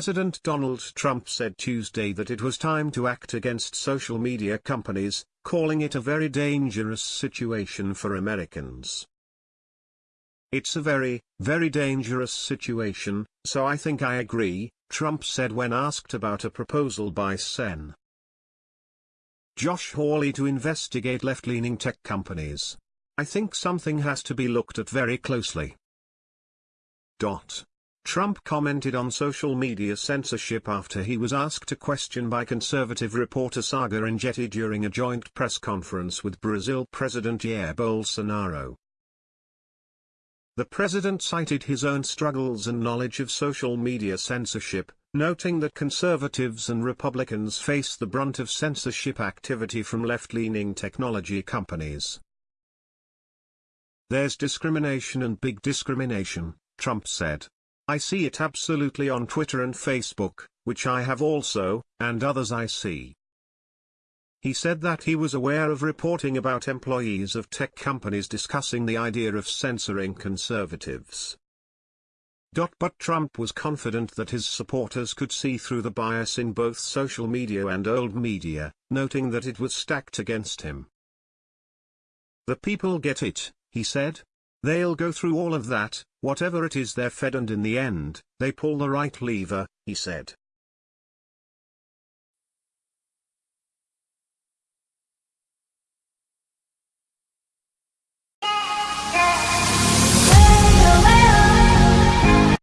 President Donald Trump said Tuesday that it was time to act against social media companies, calling it a very dangerous situation for Americans. It's a very, very dangerous situation, so I think I agree, Trump said when asked about a proposal by Sen. Josh Hawley to investigate left-leaning tech companies. I think something has to be looked at very closely. Dot. Trump commented on social media censorship after he was asked a question by conservative reporter Saagar Enjeti during a joint press conference with Brazil President Jair Bolsonaro. The president cited his own struggles and knowledge of social media censorship, noting that conservatives and Republicans face the brunt of censorship activity from left-leaning technology companies. There's discrimination and big discrimination, Trump said. I see it absolutely on Twitter and Facebook, which I have also, and others I see. He said that he was aware of reporting about employees of tech companies discussing the idea of censoring conservatives. But Trump was confident that his supporters could see through the bias in both social media and old media, noting that it was stacked against him. The people get it, he said. They'll go through all of that, whatever it is they're fed and in the end, they pull the right lever, he said.